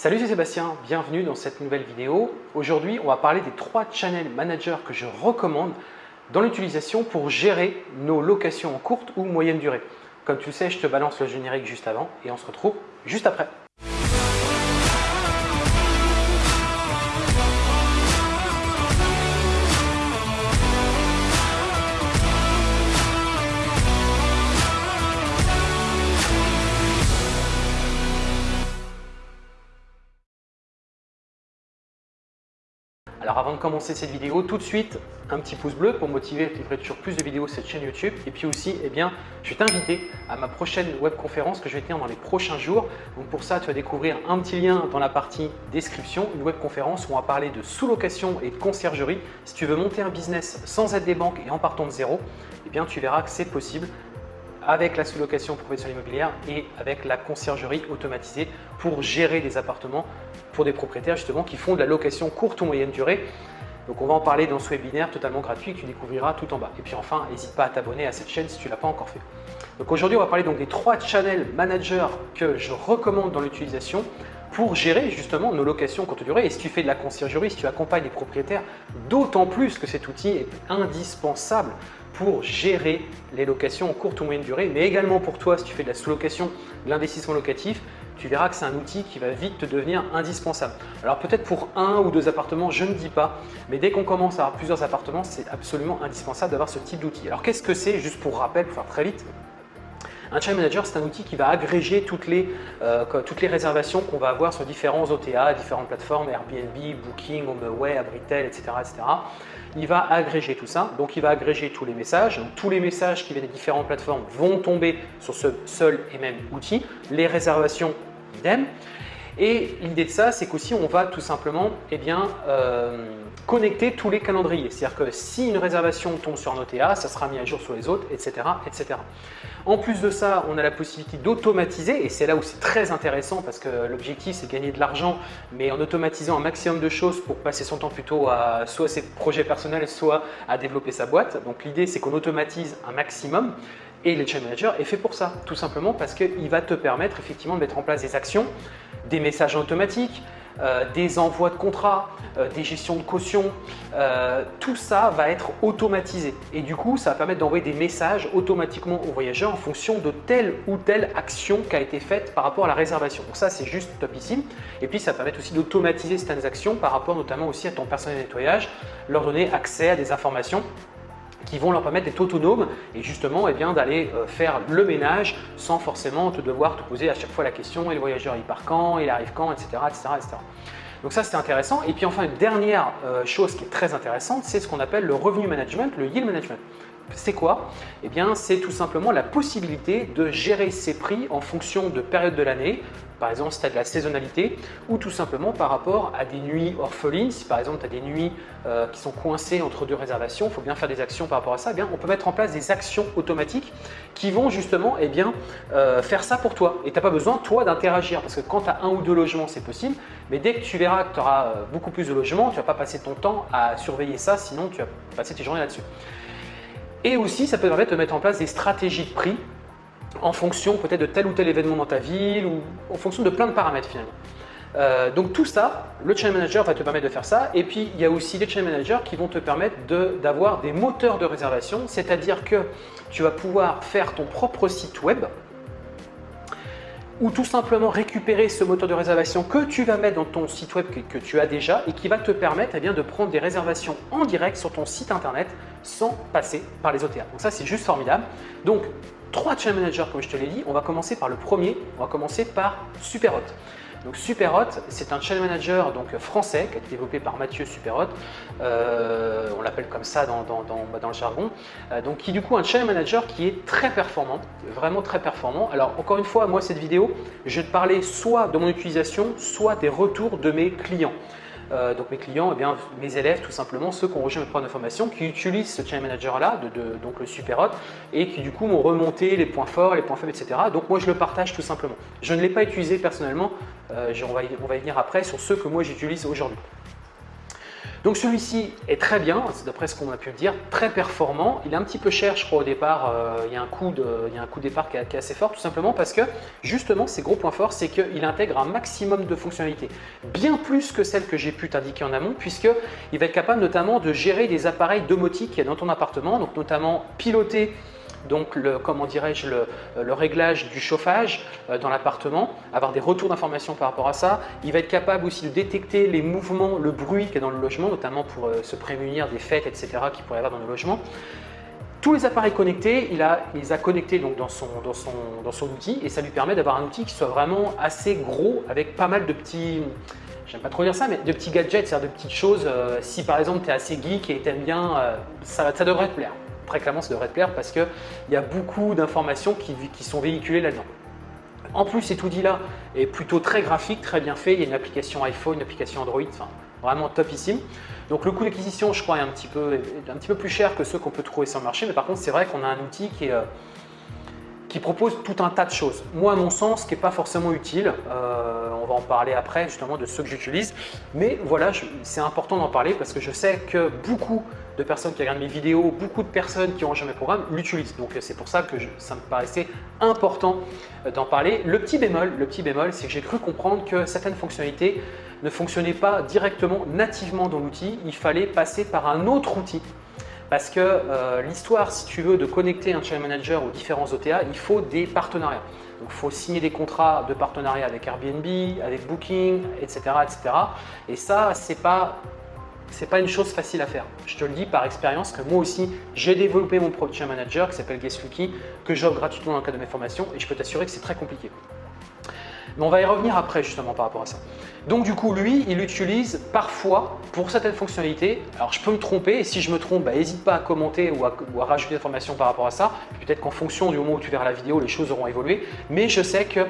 Salut, c'est Sébastien, bienvenue dans cette nouvelle vidéo. Aujourd'hui, on va parler des trois channel managers que je recommande dans l'utilisation pour gérer nos locations en courte ou moyenne durée. Comme tu le sais, je te balance le générique juste avant et on se retrouve juste après. Alors avant de commencer cette vidéo, tout de suite, un petit pouce bleu pour motiver à livrer toujours plus de vidéos sur cette chaîne YouTube. Et puis aussi, eh bien, je vais t'inviter à ma prochaine webconférence que je vais tenir dans les prochains jours. Donc pour ça, tu vas découvrir un petit lien dans la partie description, une webconférence où on va parler de sous-location et de conciergerie. Si tu veux monter un business sans aide des banques et en partant de zéro, eh bien, tu verras que c'est possible avec la sous-location professionnelle immobilière et avec la conciergerie automatisée pour gérer des appartements pour des propriétaires justement qui font de la location courte ou moyenne durée. Donc on va en parler dans ce webinaire totalement gratuit que tu découvriras tout en bas. Et puis enfin, n'hésite pas à t'abonner à cette chaîne si tu ne l'as pas encore fait. Donc aujourd'hui, on va parler donc des trois channel managers que je recommande dans l'utilisation pour gérer justement nos locations courte durée. Et si tu fais de la conciergerie, si tu accompagnes les propriétaires, d'autant plus que cet outil est indispensable pour gérer les locations en courte ou moyenne durée, mais également pour toi si tu fais de la sous-location, de l'investissement locatif, tu verras que c'est un outil qui va vite te devenir indispensable. Alors peut-être pour un ou deux appartements, je ne dis pas, mais dès qu'on commence à avoir plusieurs appartements, c'est absolument indispensable d'avoir ce type d'outil. Alors qu'est-ce que c'est Juste pour rappel, pour faire très vite, un Channel Manager, c'est un outil qui va agréger toutes les, euh, réservations qu'on va avoir sur différents OTA, différentes plateformes, Airbnb, Booking, HomeAway, Abritel, etc., etc. Il va agréger tout ça, donc il va agréger tous les messages. tous les messages qui viennent des différentes plateformes vont tomber sur ce seul et même outil. Les réservations, idem. Et l'idée de ça, c'est qu'aussi on va tout simplement eh euh, connecter tous les calendriers. C'est-à-dire que si une réservation tombe sur un OTA, ça sera mis à jour sur les autres, etc. En plus de ça, on a la possibilité d'automatiser et c'est là où c'est très intéressant parce que l'objectif c'est gagner de l'argent mais en automatisant un maximum de choses pour passer son temps plutôt à soit ses projets personnels, soit à développer sa boîte. Donc l'idée c'est qu'on automatise un maximum et le Chain Manager est fait pour ça, tout simplement parce qu'il va te permettre effectivement de mettre en place des actions, des messages automatiques, euh, des envois de contrats, euh, des gestions de caution, euh, tout ça va être automatisé. Et du coup, ça va permettre d'envoyer des messages automatiquement aux voyageurs en fonction de telle ou telle action qui a été faite par rapport à la réservation. Donc ça, c'est juste topissime. Et puis, ça permet aussi d'automatiser certaines actions par rapport notamment aussi à ton personnel de nettoyage, leur donner accès à des informations qui vont leur permettre d'être autonomes et justement eh d'aller euh, faire le ménage sans forcément te devoir te poser à chaque fois la question et le voyageur il part quand, il arrive quand, etc. etc., etc. Donc ça, c'est intéressant. Et puis enfin, une dernière euh, chose qui est très intéressante, c'est ce qu'on appelle le revenu management, le yield management. C'est quoi? Eh bien, c'est tout simplement la possibilité de gérer ses prix en fonction de période de l'année, par exemple si tu as de la saisonnalité, ou tout simplement par rapport à des nuits orphelines. Si par exemple tu as des nuits euh, qui sont coincées entre deux réservations, il faut bien faire des actions par rapport à ça. Eh bien, on peut mettre en place des actions automatiques qui vont justement eh bien, euh, faire ça pour toi. Et tu n'as pas besoin, toi, d'interagir parce que quand tu as un ou deux logements, c'est possible. Mais dès que tu verras que tu auras euh, beaucoup plus de logements, tu ne vas pas passer ton temps à surveiller ça, sinon tu vas passer tes journées là-dessus. Et aussi, ça peut permettre de mettre en place des stratégies de prix en fonction peut-être de tel ou tel événement dans ta ville ou en fonction de plein de paramètres finalement. Euh, donc tout ça, le Channel Manager va te permettre de faire ça. Et puis, il y a aussi des Channel Managers qui vont te permettre d'avoir des moteurs de réservation, c'est-à-dire que tu vas pouvoir faire ton propre site web ou tout simplement récupérer ce moteur de réservation que tu vas mettre dans ton site web que, tu as déjà et qui va te permettre eh bien, de prendre des réservations en direct sur ton site internet sans passer par les OTA. Donc ça, c'est juste formidable. Donc, trois channel managers comme je te l'ai dit. On va commencer par le premier, on va commencer par Superhot. Donc Superhot, c'est un channel manager donc, français qui a été développé par Mathieu Superhot, euh, on l'appelle comme ça dans, bah, le jargon, euh, donc qui du coup un channel manager qui est très performant, vraiment très performant. Alors encore une fois, moi cette vidéo, je vais te parler soit de mon utilisation, soit des retours de mes clients. Euh, donc mes clients, eh bien, mes élèves tout simplement, ceux qui ont rejoint mes programmes de formation, qui utilisent ce Channel Manager là, de, donc le Superhot, et qui du coup m'ont remonté les points forts, les points faibles, etc. Donc moi je le partage tout simplement. Je ne l'ai pas utilisé personnellement, euh, on, va y, on va y venir après sur ceux que moi j'utilise aujourd'hui. Donc celui-ci est très bien, d'après ce qu'on a pu me dire, très performant. Il est un petit peu cher, je crois, au départ. Euh, il, y a un coût de, il y a un coût départ qui est, assez fort, tout simplement parce que, justement, ses gros points forts, c'est qu'il intègre un maximum de fonctionnalités. Bien plus que celles que j'ai pu t'indiquer en amont, puisqu'il va être capable notamment de gérer des appareils domotiques dans ton appartement, donc notamment piloter donc le, comment dirais-je, le, réglage du chauffage euh, dans l'appartement, avoir des retours d'informations par rapport à ça. Il va être capable aussi de détecter les mouvements, le bruit qu'il y a dans le logement, notamment pour euh, se prémunir des fêtes, etc. qu'il pourrait y avoir dans le logement. Tous les appareils connectés, il, a, les a connectés donc dans, son, dans, son, dans son outil et ça lui permet d'avoir un outil qui soit vraiment assez gros avec pas mal de petits, j'aime pas trop dire ça, mais de petits gadgets, c'est-à-dire de petites choses. Euh, si par exemple tu es assez geek et tu aimes bien, ça, ça devrait te plaire très clairement, ça devrait te plaire parce qu'il y a beaucoup d'informations qui, sont véhiculées là-dedans. En plus, cet outil-là est plutôt très graphique, très bien fait. Il y a une application iPhone, une application Android, enfin, vraiment topissime. Donc le coût d'acquisition, je crois, est un petit, peu, un petit peu plus cher que ceux qu'on peut trouver sur le marché. Mais par contre, c'est vrai qu'on a un outil qui est, euh, propose tout un tas de choses. Moi, à mon sens, qui n'est pas forcément utile, euh, on va en parler après justement de ceux que j'utilise, mais voilà, c'est important d'en parler parce que je sais que beaucoup de personnes qui regardent mes vidéos, beaucoup de personnes qui ont rejoint mes programmes l'utilisent. Donc c'est pour ça que ça me paraissait important euh, d'en parler. Le petit bémol, le petit bémol, c'est que j'ai cru comprendre que certaines fonctionnalités ne fonctionnaient pas directement, nativement dans l'outil. Il fallait passer par un autre outil parce que euh, l'histoire, si tu veux, de connecter un channel manager aux différents OTA, il faut des partenariats. Donc, il faut signer des contrats de partenariat avec Airbnb, avec Booking, etc. etc. Et ça, ce n'est pas, pas une chose facile à faire. Je te le dis par expérience que moi aussi, j'ai développé mon propre channel manager qui s'appelle GuestLucky, que j'offre gratuitement dans le cadre de mes formations et je peux t'assurer que c'est très compliqué. Mais on va y revenir après justement par rapport à ça. Donc du coup, lui, il l'utilise parfois pour certaines fonctionnalités. Alors je peux me tromper et si je me trompe, n'hésite bah, pas à commenter ou à, rajouter des informations par rapport à ça. Peut-être qu'en fonction du moment où tu verras la vidéo, les choses auront évolué. Mais je sais qu'il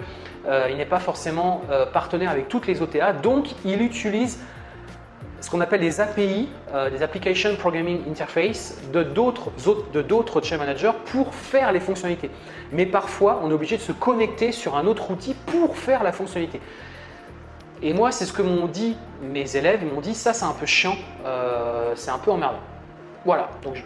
euh, n'est pas forcément euh, partenaire avec toutes les OTA, donc il utilise ce qu'on appelle les API, euh, des Application Programming Interface, de d'autres channel managers pour faire les fonctionnalités. Mais parfois, on est obligé de se connecter sur un autre outil pour faire la fonctionnalité. Et moi, c'est ce que m'ont dit mes élèves, ils m'ont dit ça c'est un peu chiant, euh, c'est un peu emmerdant. Voilà, donc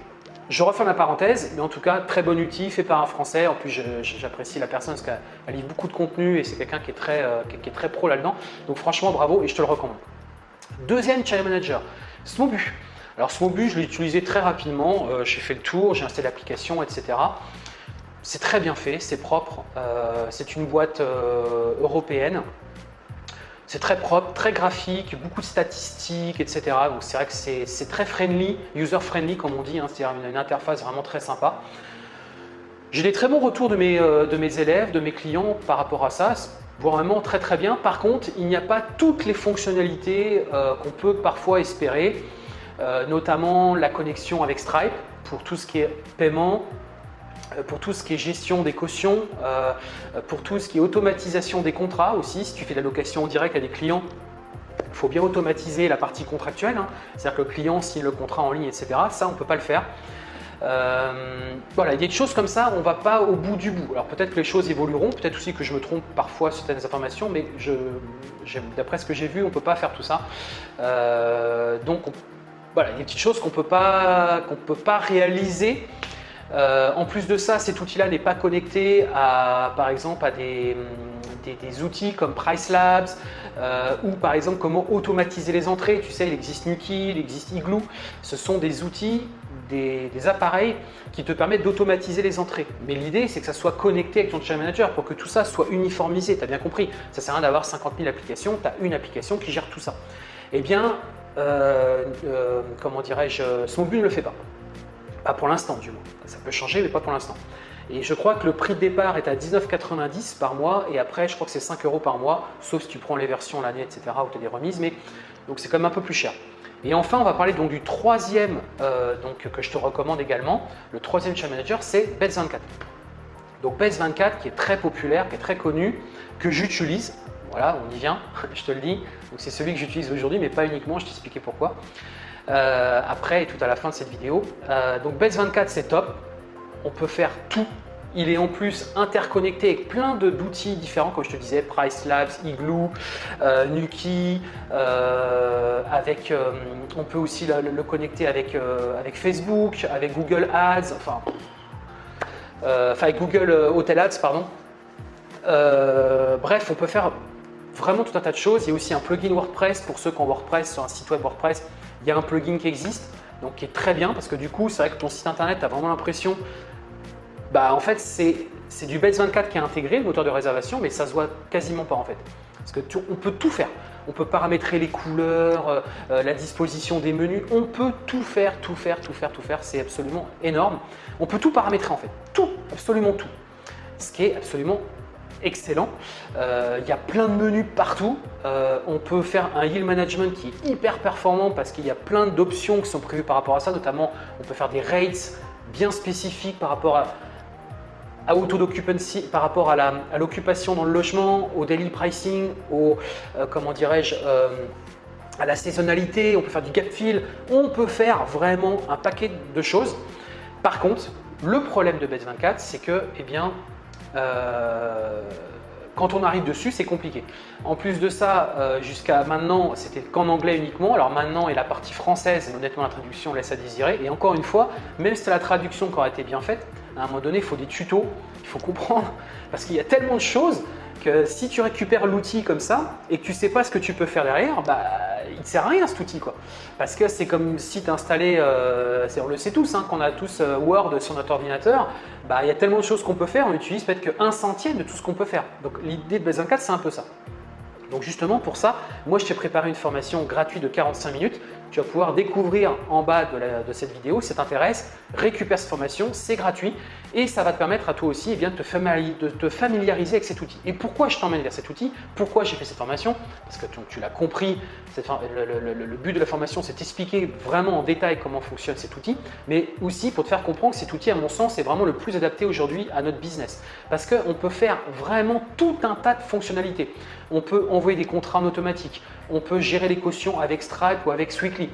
je, refais ma parenthèse, mais en tout cas, très bon outil, fait par un Français. En plus, j'apprécie la personne parce qu'elle livre beaucoup de contenu et c'est quelqu'un qui, est très, euh, qui est très pro là-dedans. Donc franchement, bravo et je te le recommande. Deuxième channel manager, Smobu. Alors Smobu, je l'ai utilisé très rapidement, euh, j'ai fait le tour, j'ai installé l'application, etc. C'est très bien fait, c'est propre, euh, c'est une boîte euh, européenne. C'est très propre, très graphique, beaucoup de statistiques, etc. Donc c'est vrai que c'est très friendly, user-friendly comme on dit, hein. c'est-à-dire une, interface vraiment très sympa. J'ai des très bons retours de mes élèves, de mes clients par rapport à ça vraiment très très bien. Par contre, il n'y a pas toutes les fonctionnalités euh, qu'on peut parfois espérer, euh, notamment la connexion avec Stripe pour tout ce qui est paiement, euh, pour tout ce qui est gestion des cautions, pour tout ce qui est automatisation des contrats aussi. Si tu fais la location en direct à des clients, il faut bien automatiser la partie contractuelle. Hein. C'est-à-dire que le client signe le contrat en ligne, etc. Ça, on ne peut pas le faire. Euh, voilà, il y a des choses comme ça, on ne va pas au bout du bout. Alors peut-être que les choses évolueront, peut-être aussi que je me trompe parfois sur certaines informations, mais d'après ce que j'ai vu, on ne peut pas faire tout ça. Euh, donc voilà, il y a des petites choses qu'on ne peut pas réaliser euh, en plus de ça, cet outil-là n'est pas connecté à, par exemple, à des, outils comme Price Labs ou par exemple comment automatiser les entrées. Tu sais, il existe Nuki, il existe Igloo. Ce sont des outils des, appareils qui te permettent d'automatiser les entrées. Mais l'idée, c'est que ça soit connecté avec ton channel manager pour que tout ça soit uniformisé. Tu as bien compris, ça sert à rien d'avoir 50 000 applications, tu as une application qui gère tout ça. Eh bien, euh, euh, comment dirais-je, Smobu ne le fait pas. Pas pour l'instant du moins. Ça peut changer, mais pas pour l'instant. Et je crois que le prix de départ est à 19,90 par mois et après, je crois que c'est 5 euros par mois, sauf si tu prends les versions l'année, etc. ou tu as des remises, mais donc c'est quand même un peu plus cher. Et enfin, on va parler donc du troisième euh, donc, que je te recommande également. Le troisième channel manager, c'est Bets24. Donc Bets24 qui est très populaire, qui est très connu, que j'utilise. Voilà, on y vient, je te le dis. Donc c'est celui que j'utilise aujourd'hui, mais pas uniquement, je t'expliquer pourquoi. Euh, après et tout à la fin de cette vidéo. Euh, donc Bets24 c'est top, on peut faire tout Il est en plus interconnecté avec plein d'outils différents, comme je te disais, Price Labs, Igloo, euh, Nuki, euh, avec, euh, on peut aussi le, connecter avec, avec Facebook, avec Google Ads, enfin, enfin avec Google Hotel Ads, pardon. bref, on peut faire vraiment tout un tas de choses. Il y a aussi un plugin WordPress pour ceux qui ont WordPress sur un site web WordPress. Il y a un plugin qui existe, donc qui est très bien parce que du coup, c'est vrai que ton site internet, tu as vraiment l'impression, bah en fait, c'est du Base 24 qui est intégré, le moteur de réservation, mais ça se voit quasiment pas en fait. Parce que on peut tout faire. On peut paramétrer les couleurs, euh, euh, la disposition des menus. On peut tout faire, tout faire, tout faire, tout faire. C'est absolument énorme. On peut tout paramétrer en fait. Tout, absolument tout. Ce qui est absolument excellent. Euh, il y a plein de menus partout. On peut faire un yield management qui est hyper performant parce qu'il y a plein d'options qui sont prévues par rapport à ça. Notamment, on peut faire des rates bien spécifiques par rapport à, à auto d'occupancy, par rapport à l'occupation dans le logement, au daily pricing, au euh, comment dirais-je à la saisonnalité, on peut faire du gap fill, on peut faire vraiment un paquet de choses. Par contre, le problème de Base 24, c'est que eh bien, euh, quand on arrive dessus, c'est compliqué. En plus de ça, euh, jusqu'à maintenant, c'était qu'en anglais uniquement. Alors maintenant, et la partie française, honnêtement, la traduction laisse à désirer. Et encore une fois, même si la traduction qui aurait été bien faite, à un moment donné, il faut des tutos, il faut comprendre, parce qu'il y a tellement de choses si tu récupères l'outil comme ça et que tu ne sais pas ce que tu peux faire derrière, bah, il ne sert à rien cet outil. Quoi. Parce que c'est comme si tu installais, euh, on le sait tous, hein, qu'on a tous euh, Word sur notre ordinateur, bah, il y a tellement de choses qu'on peut faire, on utilise peut-être qu'un centième de tout ce qu'on peut faire. Donc l'idée de Base 24, c'est un peu ça. Donc justement pour ça, moi je t'ai préparé une formation gratuite de 45 minutes. Tu vas pouvoir découvrir en bas de, cette vidéo si ça t'intéresse. Récupère cette formation, c'est gratuit et ça va te permettre à toi aussi eh de, te familiariser avec cet outil. Et pourquoi je t'emmène vers cet outil? Pourquoi j'ai fait cette formation? Parce que tu, l'as compris, le, but de la formation c'est d'expliquer vraiment en détail comment fonctionne cet outil, mais aussi pour te faire comprendre que cet outil à mon sens est vraiment le plus adapté aujourd'hui à notre business. Parce qu'on peut faire vraiment tout un tas de fonctionnalités. On peut envoyer des contrats en automatique, on peut gérer les cautions avec Stripe ou avec Sweetly,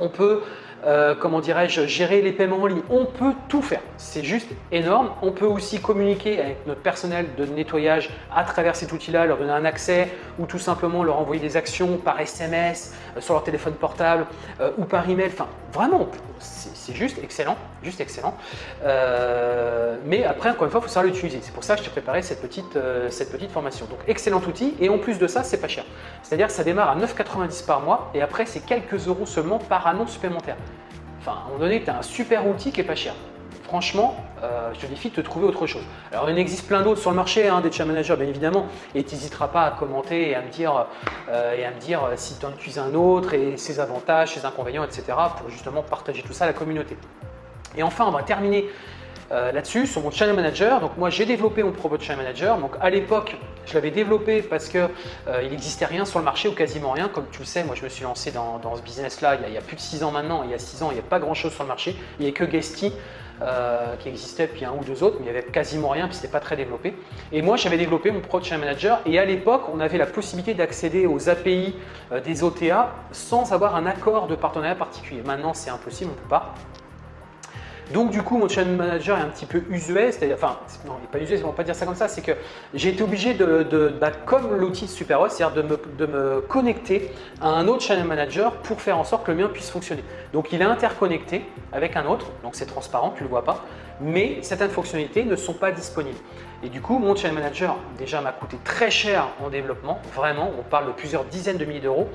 on peut euh, comment dirais-je, gérer les paiements en ligne. On peut tout faire, c'est juste énorme. On peut aussi communiquer avec notre personnel de nettoyage à travers cet outil-là, leur donner un accès ou tout simplement leur envoyer des actions par SMS, euh, sur leur téléphone portable euh, ou par email. Enfin, vraiment, c'est juste excellent, juste excellent. mais après, encore une fois, il faut savoir l'utiliser. C'est pour ça que je t'ai préparé cette petite, cette petite formation. Donc, excellent outil et en plus de ça, c'est pas cher. C'est-à-dire que ça démarre à 9,90 par mois et après, c'est quelques euros seulement par annonce supplémentaire. Enfin, à un moment donné, tu as un super outil qui est pas cher. Franchement, euh, je te défie de te trouver autre chose. Alors, il existe plein d'autres sur le marché, hein, des chat managers bien évidemment, et tu n'hésiteras pas à commenter et à me dire, euh, et à me dire euh, si tu en utilises un autre et ses avantages, ses inconvénients, etc. pour justement partager tout ça à la communauté. Et enfin, on va terminer là-dessus sur mon Channel Manager. Donc moi j'ai développé mon propre Channel Manager. Donc à l'époque je l'avais développé parce qu'il euh, n'existait rien sur le marché ou quasiment rien. Comme tu le sais, moi je me suis lancé dans, ce business-là il, y a plus de 6 ans maintenant. Il y a 6 ans, il n'y a pas grand-chose sur le marché. Il n'y avait que Guesty euh, qui existait, puis un ou deux autres, mais il n'y avait quasiment rien, puis c'était pas très développé. Et moi, j'avais développé mon Pro Channel Manager, et à l'époque, on avait la possibilité d'accéder aux API des OTA sans avoir un accord de partenariat particulier. Maintenant, c'est impossible, on ne peut pas. Donc du coup, mon channel manager est un petit peu usuel, c'est-à-dire, enfin, non, il n'est pas usuel, on va pas dire ça comme ça, c'est que j'ai été obligé de, bah, comme l'outil de SuperHost, c'est-à-dire de me, connecter à un autre channel manager pour faire en sorte que le mien puisse fonctionner. Donc il est interconnecté avec un autre, donc c'est transparent, tu ne le vois pas, mais certaines fonctionnalités ne sont pas disponibles. Et du coup, mon channel manager déjà m'a coûté très cher en développement, vraiment, on parle de plusieurs dizaines de milliers d'euros.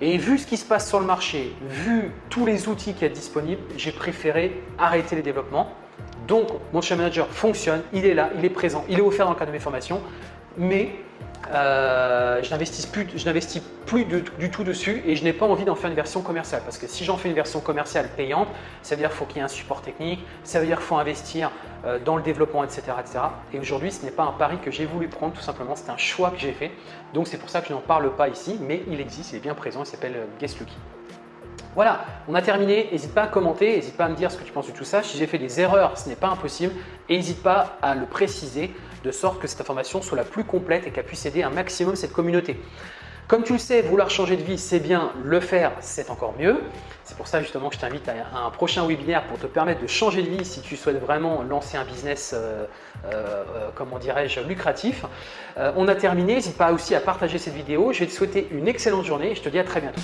Et vu ce qui se passe sur le marché, vu tous les outils qui sont disponibles, j'ai préféré arrêter les développements. Donc, mon channel manager fonctionne, il est là, il est présent, il est offert dans le cadre de mes formations, mais euh, je n'investis plus, plus du, tout dessus et je n'ai pas envie d'en faire une version commerciale parce que si j'en fais une version commerciale payante, ça veut dire qu'il faut qu'il y ait un support technique, ça veut dire qu'il faut investir euh, dans le développement, etc. etc. Et aujourd'hui, ce n'est pas un pari que j'ai voulu prendre tout simplement, c'est un choix que j'ai fait. Donc c'est pour ça que je n'en parle pas ici, mais il existe, il est bien présent, il s'appelle euh, Guest Lucky. Voilà, on a terminé. N'hésite pas à commenter, n'hésite pas à me dire ce que tu penses de tout ça. Si j'ai fait des erreurs, ce n'est pas impossible. Et n'hésite pas à le préciser de sorte que cette information soit la plus complète et qu'elle puisse aider un maximum cette communauté. Comme tu le sais, vouloir changer de vie, c'est bien, le faire, c'est encore mieux. C'est pour ça justement que je t'invite à un prochain webinaire pour te permettre de changer de vie si tu souhaites vraiment lancer un business, euh, euh, comment dirais-je, lucratif. on a terminé, n'hésite pas aussi à partager cette vidéo. Je vais te souhaiter une excellente journée et je te dis à très bientôt.